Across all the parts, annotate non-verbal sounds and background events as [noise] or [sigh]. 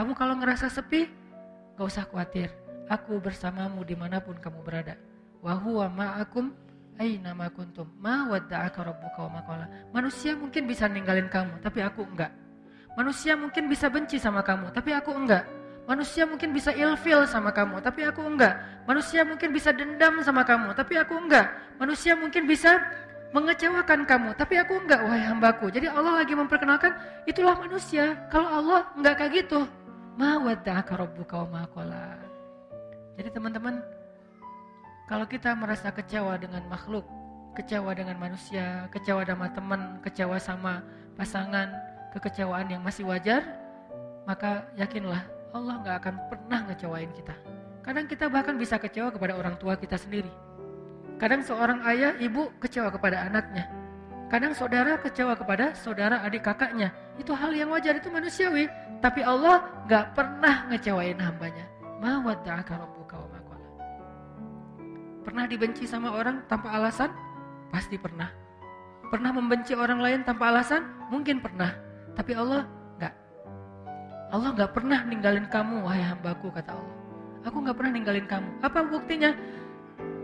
Kamu kalau ngerasa sepi, gak usah khawatir. Aku bersamamu di mana pun kamu berada. Wahuwa ma'akum aina ma kuntum. Ma wadda'aka. Manusia mungkin bisa ninggalin kamu, tapi aku enggak. Manusia mungkin bisa benci sama kamu, tapi aku enggak. Manusia mungkin bisa ilfil sama kamu, tapi aku enggak. Manusia mungkin bisa dendam sama kamu, tapi aku enggak. Manusia mungkin bisa mengecewakan kamu, tapi aku enggak, wahai hambaku. Jadi Allah lagi memperkenalkan, itulah manusia. Kalau Allah enggak kayak gitu, rabbuka wa maqala. Jadi teman-teman, kalau kita merasa kecewa dengan makhluk, kecewa dengan manusia, kecewa sama teman, kecewa sama pasangan, kekecewaan yang masih wajar, maka yakinlah Allah nggak akan pernah ngecewain kita. Kadang kita bahkan bisa kecewa kepada orang tua kita sendiri. Kadang seorang ayah, ibu kecewa kepada anaknya. Kadang saudara kecewa kepada saudara adik kakaknya. Itu hal yang wajar, itu manusiawi. Tapi Allah nggak pernah ngecewain hambanya. Pernah dibenci sama orang tanpa alasan? Pasti pernah. Pernah membenci orang lain tanpa alasan? Mungkin pernah. Tapi Allah Allah nggak pernah ninggalin kamu, wahai hambaku, kata Allah. Aku nggak pernah ninggalin kamu. Apa buktinya?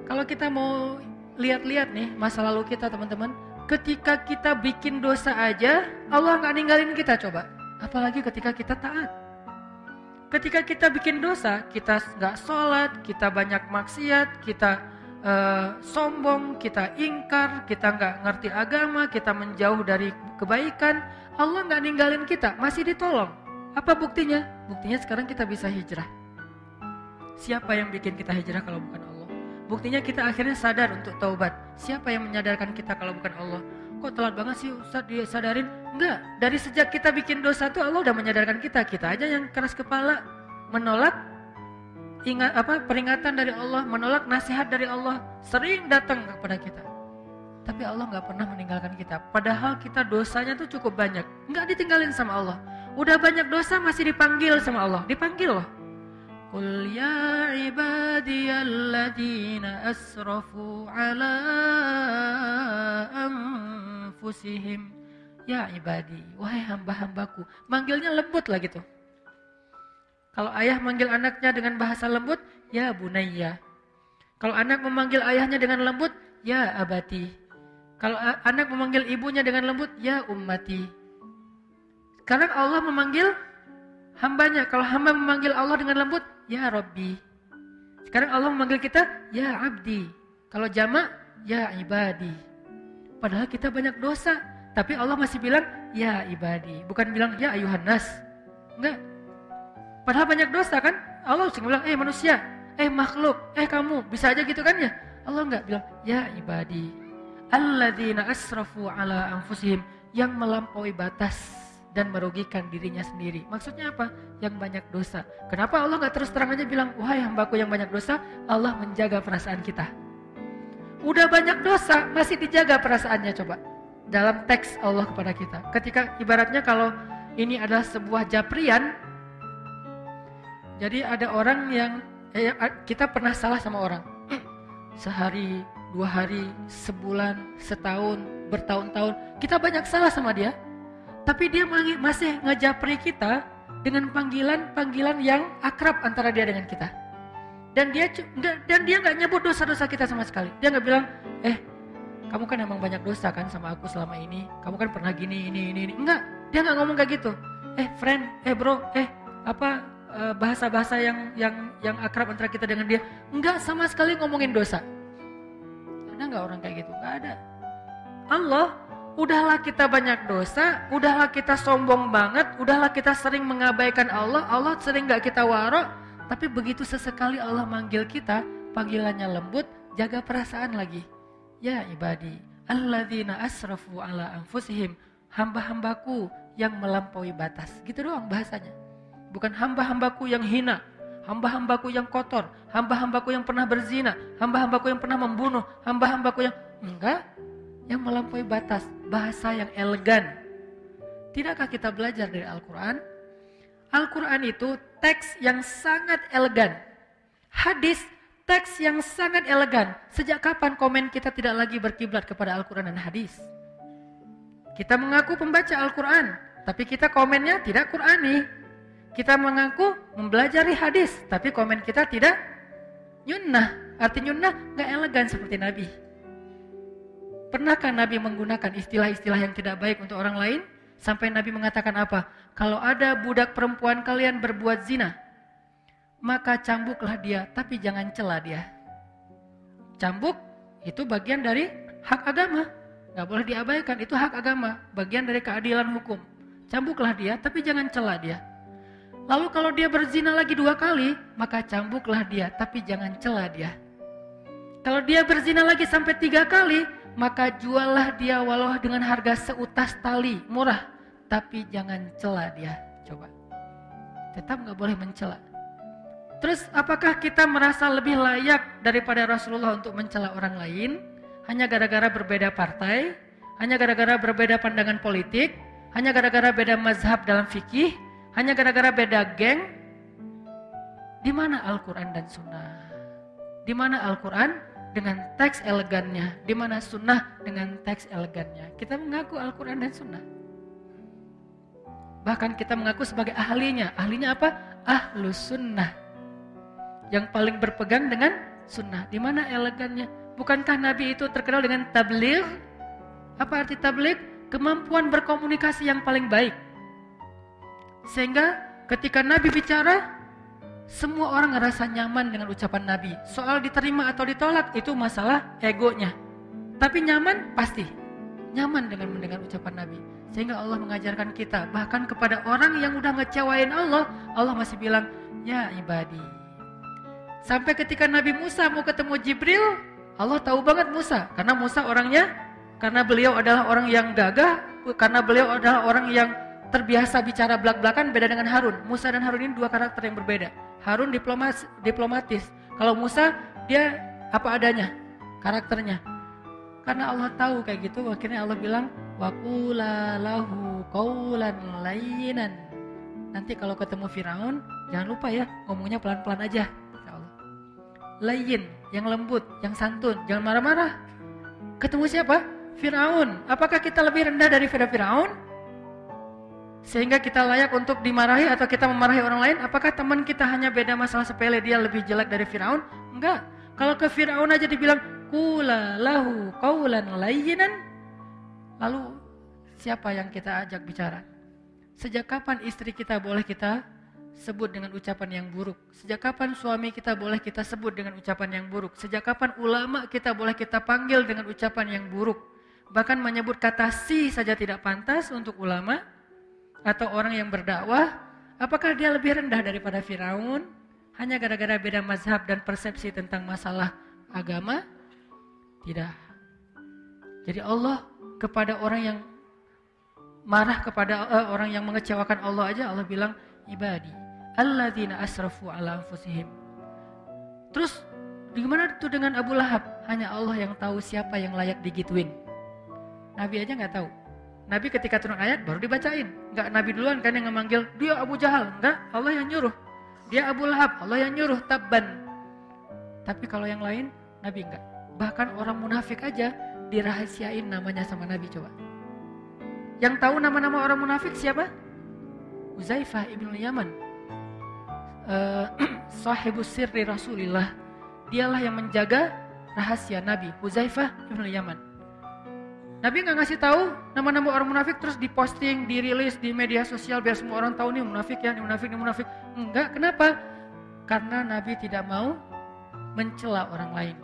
Kalau kita mau lihat-lihat nih masa lalu kita teman-teman, ketika kita bikin dosa aja, Allah nggak ninggalin kita coba. Apalagi ketika kita taat. Ketika kita bikin dosa, kita nggak sholat, kita banyak maksiat, kita uh, sombong, kita ingkar, kita nggak ngerti agama, kita menjauh dari kebaikan, Allah nggak ninggalin kita, masih ditolong. Apa buktinya? Buktinya sekarang kita bisa hijrah. Siapa yang bikin kita hijrah kalau bukan? Buktinya kita akhirnya sadar untuk taubat. Siapa yang menyadarkan kita kalau bukan Allah? Kok telat banget sih Ustaz dia sadarin? Enggak, dari sejak kita bikin dosa tuh Allah udah menyadarkan kita. Kita aja yang keras kepala menolak ingat apa peringatan dari Allah, menolak nasihat dari Allah, sering datang kepada kita. Tapi Allah nggak pernah meninggalkan kita. Padahal kita dosanya tuh cukup banyak, nggak ditinggalin sama Allah. Udah banyak dosa masih dipanggil sama Allah. Dipanggil loh. Qul ya ibadiyalladzina asrafu ala anfusihim. Ya ibadi, wahai hamba-hambaku. Manggilnya lembut lah gitu. Kalau ayah manggil anaknya dengan bahasa lembut, ya bunayya. Kalau anak memanggil ayahnya dengan lembut, ya abati. Kalau anak memanggil ibunya dengan lembut, ya ummati. Karena Allah memanggil hambanya. Kalau hamba memanggil Allah dengan lembut, ya Rabbi. Sekarang Allah memanggil kita, ya Abdi. Kalau jamak, ya ibadi. Padahal kita banyak dosa. Tapi Allah masih bilang, ya ibadi. Bukan bilang, ya ayuhan nas. Enggak. Padahal banyak dosa kan? Allah cuma bilang, eh manusia, eh makhluk, eh kamu. Bisa aja gitu kan ya? Allah enggak bilang, ya ibadi. Alladzina asrafu ala anfusihim. Yang melampaui batas dan merugikan dirinya sendiri. Maksudnya apa? Yang banyak dosa. Kenapa Allah nggak terus terang aja bilang, wahai hambaku yang banyak dosa, Allah menjaga perasaan kita. Udah banyak dosa, masih dijaga perasaannya coba. Dalam teks Allah kepada kita. Ketika ibaratnya kalau ini adalah sebuah japrian, jadi ada orang yang eh, kita pernah salah sama orang. [clears throat] Sehari, dua hari, sebulan, setahun, bertahun-tahun, kita banyak salah sama dia tapi dia masih ngejapri kita dengan panggilan-panggilan yang akrab antara dia dengan kita. Dan dia dan dia nggak nyebut dosa-dosa kita sama sekali. Dia nggak bilang, eh kamu kan emang banyak dosa kan sama aku selama ini. Kamu kan pernah gini, ini, ini, ini. Enggak, dia nggak ngomong kayak gitu. Eh friend, eh bro, eh apa eh, bahasa-bahasa yang yang yang akrab antara kita dengan dia. Enggak sama sekali ngomongin dosa. Ada nggak orang kayak gitu? Nggak ada. Allah udahlah kita banyak dosa, udahlah kita sombong banget, udahlah kita sering mengabaikan Allah, Allah sering gak kita warok, tapi begitu sesekali Allah manggil kita, panggilannya lembut, jaga perasaan lagi. Ya ibadi, alladzina asrafu ala anfusihim, hamba-hambaku yang melampaui batas. Gitu doang bahasanya. Bukan hamba-hambaku yang hina, hamba-hambaku yang kotor, hamba-hambaku yang pernah berzina, hamba-hambaku yang pernah membunuh, hamba-hambaku yang enggak, yang melampaui batas, bahasa yang elegan. Tidakkah kita belajar dari Al-Quran? Al-Quran itu teks yang sangat elegan. Hadis teks yang sangat elegan. Sejak kapan komen kita tidak lagi berkiblat kepada Al-Quran dan hadis? Kita mengaku pembaca Al-Quran, tapi kita komennya tidak Qurani. Kita mengaku mempelajari hadis, tapi komen kita tidak nyunnah. Arti nyunnah nggak elegan seperti Nabi. Pernahkah Nabi menggunakan istilah-istilah yang tidak baik untuk orang lain? Sampai Nabi mengatakan apa? Kalau ada budak perempuan kalian berbuat zina, maka cambuklah dia, tapi jangan cela dia. Cambuk itu bagian dari hak agama. Gak boleh diabaikan, itu hak agama. Bagian dari keadilan hukum. Cambuklah dia, tapi jangan cela dia. Lalu kalau dia berzina lagi dua kali, maka cambuklah dia, tapi jangan cela dia. Kalau dia berzina lagi sampai tiga kali, maka juallah dia walau dengan harga seutas tali, murah. Tapi jangan cela dia. Coba. Tetap nggak boleh mencela. Terus apakah kita merasa lebih layak daripada Rasulullah untuk mencela orang lain? Hanya gara-gara berbeda partai? Hanya gara-gara berbeda pandangan politik? Hanya gara-gara beda mazhab dalam fikih? Hanya gara-gara beda geng? Di mana Al-Quran dan Sunnah? Di mana Al-Quran? Dengan teks elegannya, di mana sunnah dengan teks elegannya. Kita mengaku Al-Quran dan sunnah. Bahkan kita mengaku sebagai ahlinya. Ahlinya apa? Ahlu sunnah. Yang paling berpegang dengan sunnah. Di mana elegannya? Bukankah Nabi itu terkenal dengan tabligh? Apa arti tabligh? Kemampuan berkomunikasi yang paling baik. Sehingga ketika Nabi bicara, semua orang ngerasa nyaman dengan ucapan Nabi. Soal diterima atau ditolak itu masalah egonya. Tapi nyaman pasti. Nyaman dengan mendengar ucapan Nabi. Sehingga Allah mengajarkan kita. Bahkan kepada orang yang udah ngecewain Allah. Allah masih bilang, ya ibadi. Sampai ketika Nabi Musa mau ketemu Jibril. Allah tahu banget Musa. Karena Musa orangnya, karena beliau adalah orang yang gagah. Karena beliau adalah orang yang terbiasa bicara belak-belakan beda dengan Harun. Musa dan Harun ini dua karakter yang berbeda. Harun diplomas, diplomatis. Kalau Musa dia apa adanya karakternya. Karena Allah tahu kayak gitu, akhirnya Allah bilang wakula lahu kaulan lainan. Nanti kalau ketemu Firaun, jangan lupa ya ngomongnya pelan-pelan aja. Lain, yang lembut, yang santun, jangan marah-marah. Ketemu siapa? Firaun. Apakah kita lebih rendah dari Firaun? Sehingga kita layak untuk dimarahi atau kita memarahi orang lain? Apakah teman kita hanya beda masalah sepele dia lebih jelek dari Firaun? Enggak. Kalau ke Firaun aja dibilang kula lahu kaulan layyinan. Lalu siapa yang kita ajak bicara? Sejak kapan istri kita boleh kita sebut dengan ucapan yang buruk? Sejak kapan suami kita boleh kita sebut dengan ucapan yang buruk? Sejak kapan ulama kita boleh kita panggil dengan ucapan yang buruk? Bahkan menyebut kata si saja tidak pantas untuk ulama atau orang yang berdakwah, apakah dia lebih rendah daripada Firaun hanya gara-gara beda mazhab dan persepsi tentang masalah agama? Tidak. Jadi Allah kepada orang yang marah kepada uh, orang yang mengecewakan Allah aja Allah bilang ibadi alladzina asrafu ala anfusihim. Terus gimana itu dengan Abu Lahab? Hanya Allah yang tahu siapa yang layak digituin. Nabi aja nggak tahu. Nabi ketika turun ayat baru dibacain. Enggak Nabi duluan kan yang memanggil dia Abu Jahal. Enggak, Allah yang nyuruh. Dia Abu Lahab, Allah yang nyuruh tabban. Tapi kalau yang lain Nabi enggak. Bahkan orang munafik aja dirahasiain namanya sama Nabi coba. Yang tahu nama-nama orang munafik siapa? Uzaifah ibn Yaman. [clears throat] Uh, sahibus sirri Rasulillah. Dialah yang menjaga rahasia Nabi, Uzaifah ibn Yaman. Nabi nggak ngasih tahu nama-nama orang munafik terus diposting, dirilis di media sosial biar semua orang tahu nih munafik ya, nih munafik, nih munafik. Enggak, kenapa? Karena Nabi tidak mau mencela orang lain.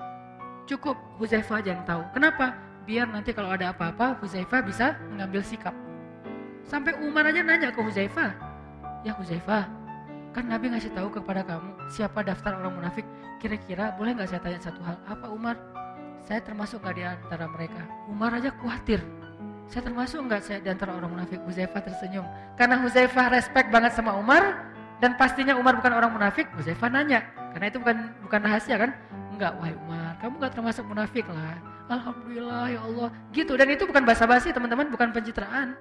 Cukup Huzaifah aja yang tahu. Kenapa? Biar nanti kalau ada apa-apa Huzaifah bisa mengambil sikap. Sampai Umar aja nanya ke Huzaifah. Ya Huzaifah, kan Nabi ngasih tahu kepada kamu siapa daftar orang munafik. Kira-kira boleh nggak saya tanya satu hal? Apa Umar? Saya termasuk nggak di antara mereka? Umar aja khawatir. Saya termasuk nggak saya di antara orang munafik? Huzaifah tersenyum. Karena Huzaifah respect banget sama Umar dan pastinya Umar bukan orang munafik. Huzaifah nanya, karena itu bukan bukan rahasia kan? Enggak, wahai Umar, kamu nggak termasuk munafik lah. Alhamdulillah ya Allah. Gitu dan itu bukan basa-basi teman-teman, bukan pencitraan.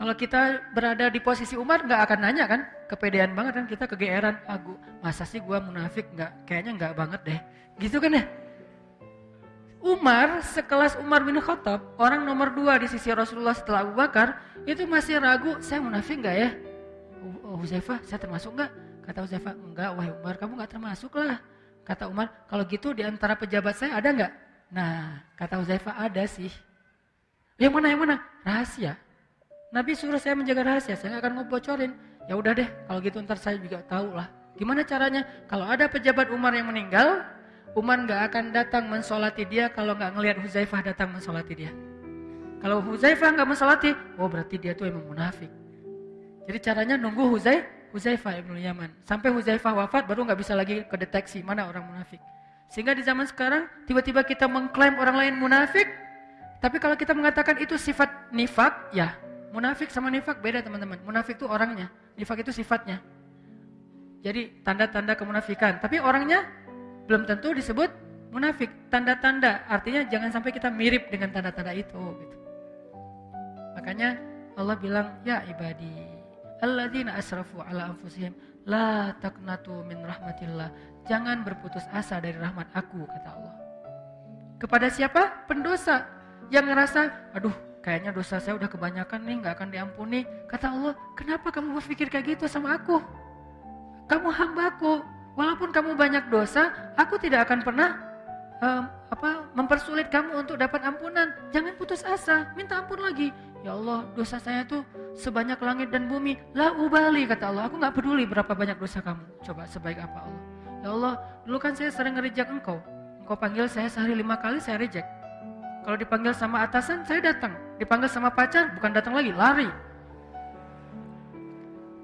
Kalau kita berada di posisi Umar nggak akan nanya kan, kepedean banget kan kita kegeeran, aku masa sih gua munafik nggak, kayaknya nggak banget deh, gitu kan ya. Umar sekelas Umar bin Khattab, orang nomor dua di sisi Rasulullah setelah Abu Bakar, itu masih ragu, saya munafik nggak ya? Huzaifah saya termasuk enggak? Kata Huzaifah, enggak wahai Umar kamu enggak termasuk lah. Kata Umar, kalau gitu di antara pejabat saya ada enggak? Nah, kata Huzaifah ada sih. Yang mana yang mana? Rahasia. Nabi suruh saya menjaga rahasia, saya nggak akan ngebocorin. Ya udah deh, kalau gitu ntar saya juga tahu lah. Gimana caranya? Kalau ada pejabat Umar yang meninggal, Umar nggak akan datang mensolati dia kalau nggak ngelihat Huzaifah datang mensolati dia. Kalau Huzaifah nggak mensolati, oh berarti dia tuh emang munafik. Jadi caranya nunggu Huzai, Huzaifah ibnu Yaman. Sampai Huzaifah wafat baru nggak bisa lagi kedeteksi mana orang munafik. Sehingga di zaman sekarang tiba-tiba kita mengklaim orang lain munafik, tapi kalau kita mengatakan itu sifat nifak, ya Munafik sama nifak beda teman-teman. Munafik itu orangnya, nifak itu sifatnya. Jadi tanda-tanda kemunafikan. Tapi orangnya belum tentu disebut munafik. Tanda-tanda artinya jangan sampai kita mirip dengan tanda-tanda itu. Gitu. Makanya Allah bilang, ya ibadi, alladzina asrafu ala anfusihim, la taknatu min rahmatillah. Jangan berputus asa dari rahmat aku, kata Allah. Kepada siapa? Pendosa yang ngerasa, aduh kayaknya dosa saya udah kebanyakan nih, nggak akan diampuni. Kata Allah, kenapa kamu berpikir kayak gitu sama aku? Kamu hambaku, walaupun kamu banyak dosa, aku tidak akan pernah um, apa mempersulit kamu untuk dapat ampunan. Jangan putus asa, minta ampun lagi. Ya Allah, dosa saya tuh sebanyak langit dan bumi. La ubali kata Allah, aku nggak peduli berapa banyak dosa kamu. Coba sebaik apa Allah. Ya Allah, dulu kan saya sering ngerejek engkau. Engkau panggil saya sehari lima kali, saya reject. Kalau dipanggil sama atasan, saya datang. Dipanggil sama pacar, bukan datang lagi, lari.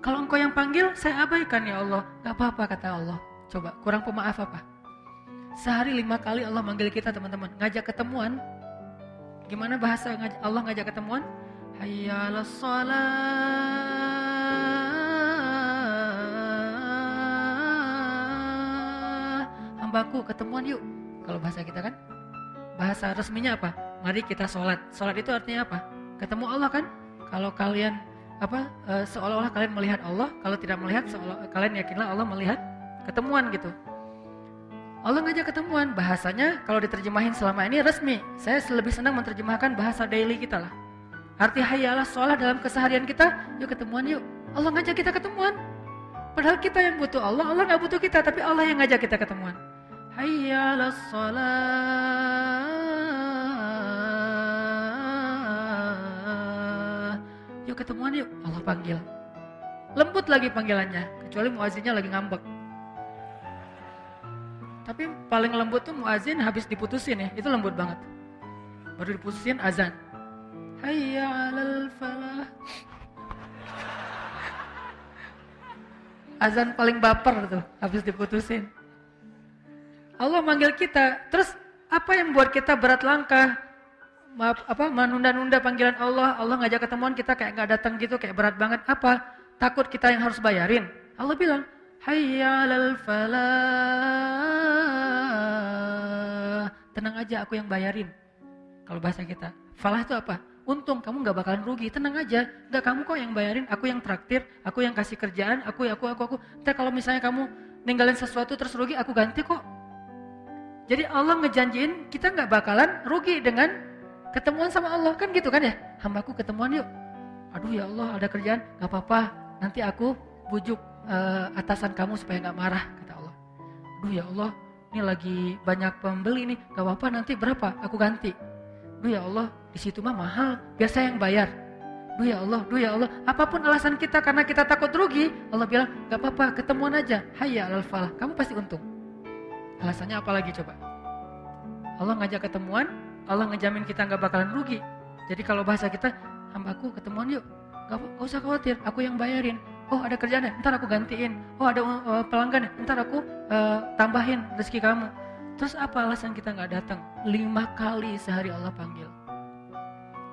Kalau engkau yang panggil, saya abaikan ya Allah. Gak apa-apa kata Allah. Coba, kurang pemaaf apa? Sehari lima kali Allah manggil kita teman-teman. Ngajak ketemuan. Gimana bahasa Allah ngajak ketemuan? Hayya Hambaku ketemuan yuk. Kalau bahasa kita kan bahasa resminya apa? Mari kita sholat. Sholat itu artinya apa? Ketemu Allah kan? Kalau kalian apa e, seolah-olah kalian melihat Allah, kalau tidak melihat seolah kalian yakinlah Allah melihat ketemuan gitu. Allah ngajak ketemuan, bahasanya kalau diterjemahin selama ini resmi. Saya lebih senang menerjemahkan bahasa daily kita lah. Arti hayalah sholat dalam keseharian kita, yuk ketemuan yuk. Allah ngajak kita ketemuan. Padahal kita yang butuh Allah, Allah nggak butuh kita, tapi Allah yang ngajak kita ketemuan. Hayya ala Yuk ketemuan yuk. Allah panggil. Lembut lagi panggilannya. Kecuali muazinnya lagi ngambek. Tapi paling lembut tuh muazin habis diputusin ya. Itu lembut banget. Baru diputusin azan. Hayya alal falah. Azan paling baper tuh habis diputusin. Allah manggil kita. Terus apa yang buat kita berat langkah? Maaf, apa menunda-nunda panggilan Allah, Allah ngajak ketemuan kita kayak nggak datang gitu, kayak berat banget. Apa? Takut kita yang harus bayarin. Allah bilang, Hayya falah. Tenang aja, aku yang bayarin. Kalau bahasa kita. Falah itu apa? Untung, kamu nggak bakalan rugi. Tenang aja, nggak kamu kok yang bayarin, aku yang traktir, aku yang kasih kerjaan, aku, aku, aku, aku. Ntar kalau misalnya kamu ninggalin sesuatu terus rugi, aku ganti kok. Jadi Allah ngejanjiin kita nggak bakalan rugi dengan ketemuan sama Allah kan gitu kan ya? Hambaku ketemuan yuk. Aduh ya Allah ada kerjaan, nggak apa-apa. Nanti aku bujuk uh, atasan kamu supaya nggak marah kata Allah. Aduh ya Allah, ini lagi banyak pembeli nih, nggak apa-apa nanti berapa? Aku ganti. Duh ya Allah, di situ mah mahal, biasa yang bayar. Duh ya Allah, duh ya Allah, apa pun alasan kita karena kita takut rugi, Allah bilang nggak apa-apa, ketemuan aja. Hayya al falah, kamu pasti untung. Alasannya apa lagi coba? Allah ngajak ketemuan, Allah ngejamin kita nggak bakalan rugi. Jadi kalau bahasa kita, hambaku ketemuan yuk. Gak, usah khawatir, aku yang bayarin. Oh ada kerjaan ya, ntar aku gantiin. Oh ada uh, pelanggan ya, ntar aku uh, tambahin rezeki kamu. Terus apa alasan kita nggak datang? Lima kali sehari Allah panggil.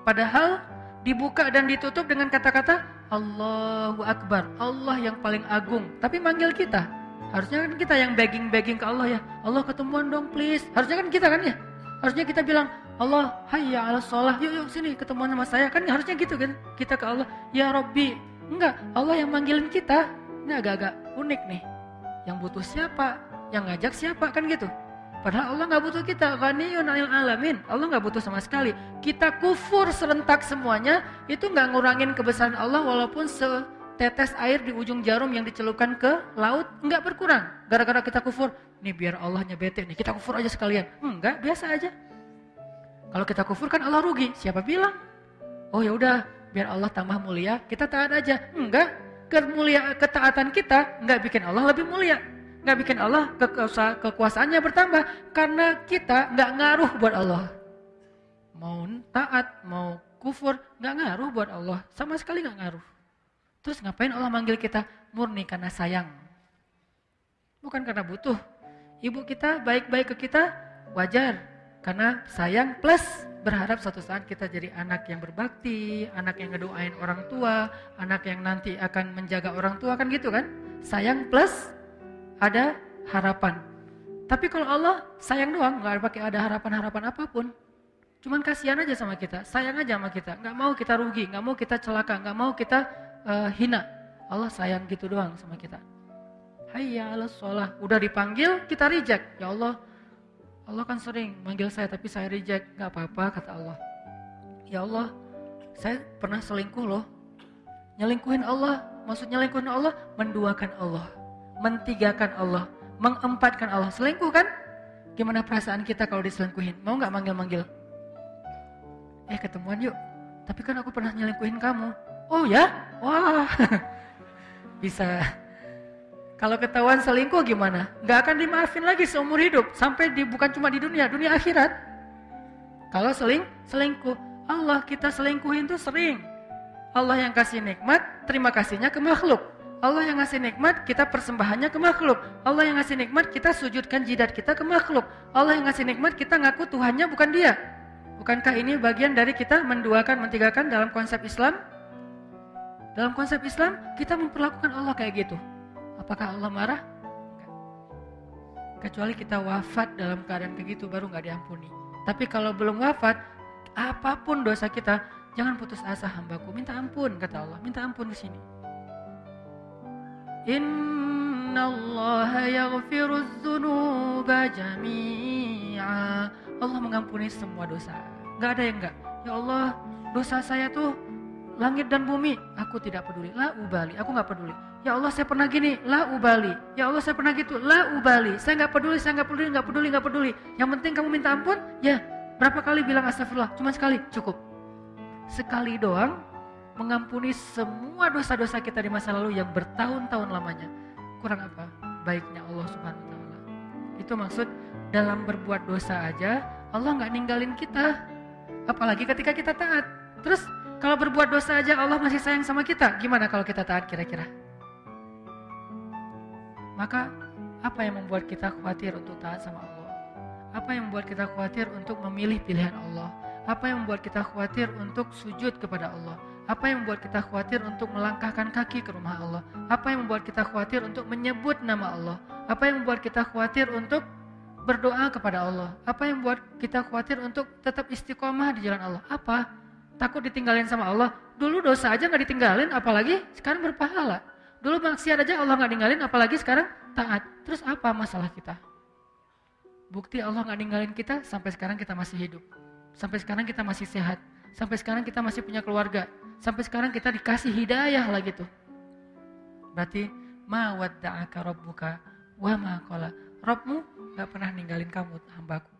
Padahal dibuka dan ditutup dengan kata-kata Allahu Akbar, Allah yang paling agung. Tapi manggil kita, Harusnya kan kita yang begging-begging ke Allah ya. Allah ketemuan dong please. Harusnya kan kita kan ya. Harusnya kita bilang, Allah hayya ala sholah. Yuk yuk sini ketemuan sama saya. Kan harusnya gitu kan. Kita ke Allah, ya Robbi. Enggak, Allah yang manggilin kita. Ini agak-agak unik nih. Yang butuh siapa? Yang ngajak siapa? Kan gitu. Padahal Allah nggak butuh kita. Ghaniyun anil alamin. Allah nggak butuh sama sekali. Kita kufur serentak semuanya. Itu nggak ngurangin kebesaran Allah walaupun se tetes air di ujung jarum yang dicelupkan ke laut nggak berkurang. Gara-gara kita kufur, nih biar Allahnya bete nih, kita kufur aja sekalian. Enggak, biasa aja. Kalau kita kufur kan Allah rugi. Siapa bilang? Oh ya udah, biar Allah tambah mulia, kita taat aja. Enggak, kemulia ketaatan kita nggak bikin Allah lebih mulia. Nggak bikin Allah kekuasa, kekuasaannya bertambah karena kita nggak ngaruh buat Allah. Mau taat, mau kufur, nggak ngaruh buat Allah. Sama sekali nggak ngaruh. Terus ngapain Allah manggil kita? Murni karena sayang. Bukan karena butuh. Ibu kita baik-baik ke kita, wajar. Karena sayang plus berharap suatu saat kita jadi anak yang berbakti, anak yang ngedoain orang tua, anak yang nanti akan menjaga orang tua kan gitu kan? Sayang plus ada harapan. Tapi kalau Allah sayang doang, nggak pakai ada harapan-harapan apa pun. Cuman kasihan aja sama kita, sayang aja sama kita. Nggak mau kita rugi, nggak mau kita celaka, nggak mau kita uh, hina. Allah sayang gitu doang sama kita. Hayya ala sholah. Udah dipanggil, kita reject. Ya Allah, Allah kan sering manggil saya tapi saya reject. Gak apa-apa kata Allah. Ya Allah, saya pernah selingkuh loh. Nyelingkuhin Allah. Maksud nyelingkuhin Allah, menduakan Allah. Mentigakan Allah. Mengempatkan Allah. Selingkuh kan? Gimana perasaan kita kalau diselingkuhin? Mau gak manggil-manggil? Eh ketemuan yuk. Tapi kan aku pernah nyelingkuhin kamu. Oh ya? Wah. [laughs] Bisa. Kalau ketahuan selingkuh gimana? Gak akan dimaafin lagi seumur hidup. Sampai di, bukan cuma di dunia, dunia akhirat. Kalau seling, selingkuh. Allah kita selingkuhin tuh sering. Allah yang kasih nikmat, terima kasihnya ke makhluk. Allah yang ngasih nikmat, kita persembahannya ke makhluk. Allah yang ngasih nikmat, kita sujudkan jidat kita ke makhluk. Allah yang ngasih nikmat, kita ngaku Tuhannya bukan dia. Bukankah ini bagian dari kita menduakan, mentigakan dalam konsep Islam? Dalam konsep Islam, kita memperlakukan Allah kayak gitu. Apakah Allah marah? Kecuali kita wafat dalam keadaan kayak gitu baru nggak diampuni. Tapi kalau belum wafat, apa pun dosa kita, jangan putus asa hambaku. Minta ampun, kata Allah. Minta ampun di sini. Inna Allah yaghfiru dzunuba jami'a. Allah mengampuni semua dosa. Gak ada yang enggak. Ya Allah, dosa saya tuh langit dan bumi, aku tidak peduli. La ubali, aku nggak peduli. Ya Allah saya pernah gini, la ubali. Ya Allah saya pernah gitu, la ubali. Saya nggak peduli, saya nggak peduli, nggak peduli, nggak peduli. Yang penting kamu minta ampun, ya berapa kali bilang astagfirullah? Cuma sekali, cukup. Sekali doang mengampuni semua dosa-dosa kita di masa lalu yang bertahun-tahun lamanya. Kurang apa? Baiknya Allah Subhanahu wa taala. Itu maksud dalam berbuat dosa aja Allah nggak ninggalin kita. Apalagi ketika kita taat. Terus kalau berbuat dosa aja Allah masih sayang sama kita, gimana kalau kita taat kira-kira? Maka apa yang membuat kita khawatir untuk taat sama Allah? Apa yang membuat kita khawatir untuk memilih pilihan Allah? Apa yang membuat kita khawatir untuk sujud kepada Allah? Apa yang membuat kita khawatir untuk melangkahkan kaki ke rumah Allah? Apa yang membuat kita khawatir untuk menyebut nama Allah? Apa yang membuat kita khawatir untuk berdoa kepada Allah? Apa yang membuat kita khawatir untuk tetap istiqomah di jalan Allah? Apa? Takut ditinggalin sama Allah. Dulu dosa aja nggak ditinggalin, apalagi sekarang berpahala. Dulu maksiat aja Allah nggak ninggalin, apalagi sekarang taat. Terus apa masalah kita? Bukti Allah nggak ninggalin kita sampai sekarang kita masih hidup. Sampai sekarang kita masih sehat. Sampai sekarang kita masih punya keluarga. Sampai sekarang kita dikasih hidayah lagi tuh. Berarti ma wadda'aka rabbuka wa ma. Rabbmu nggak pernah ninggalin kamu hambaku.